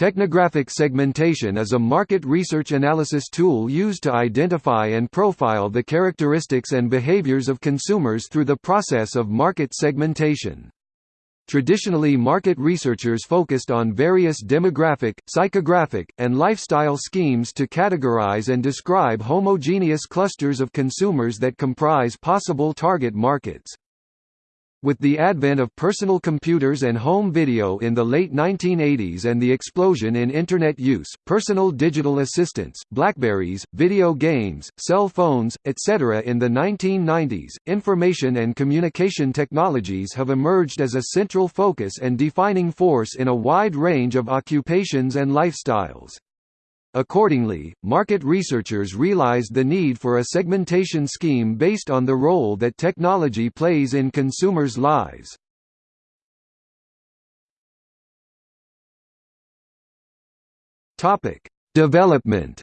Technographic segmentation is a market research analysis tool used to identify and profile the characteristics and behaviors of consumers through the process of market segmentation. Traditionally market researchers focused on various demographic, psychographic, and lifestyle schemes to categorize and describe homogeneous clusters of consumers that comprise possible target markets. With the advent of personal computers and home video in the late 1980s and the explosion in Internet use, personal digital assistants, Blackberries, video games, cell phones, etc. in the 1990s, information and communication technologies have emerged as a central focus and defining force in a wide range of occupations and lifestyles. Accordingly, market researchers realized the need for a segmentation scheme based on the role that technology plays in consumers' lives. Development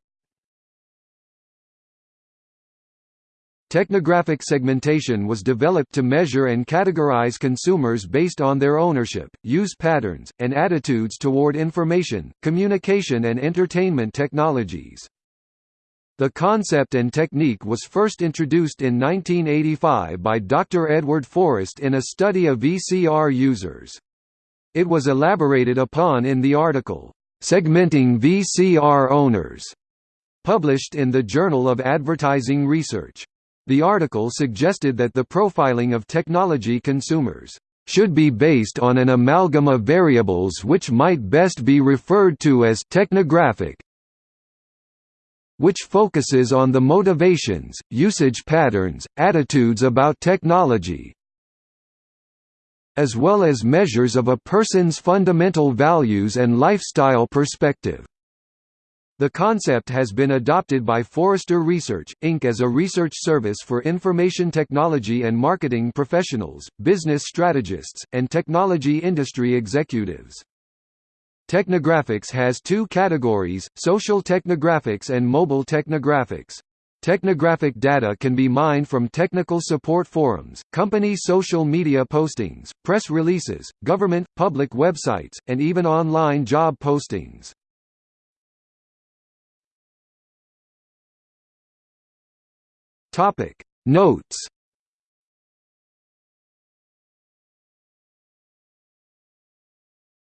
Technographic segmentation was developed to measure and categorize consumers based on their ownership, use patterns, and attitudes toward information, communication and entertainment technologies. The concept and technique was first introduced in 1985 by Dr. Edward Forrest in a study of VCR users. It was elaborated upon in the article, "'Segmenting VCR Owners' published in the Journal of Advertising Research. The article suggested that the profiling of technology consumers should be based on an amalgam of variables which might best be referred to as technographic which focuses on the motivations, usage patterns, attitudes about technology, as well as measures of a person's fundamental values and lifestyle perspective. The concept has been adopted by Forrester Research, Inc. as a research service for information technology and marketing professionals, business strategists, and technology industry executives. Technographics has two categories, social technographics and mobile technographics. Technographic data can be mined from technical support forums, company social media postings, press releases, government, public websites, and even online job postings. Topic. Notes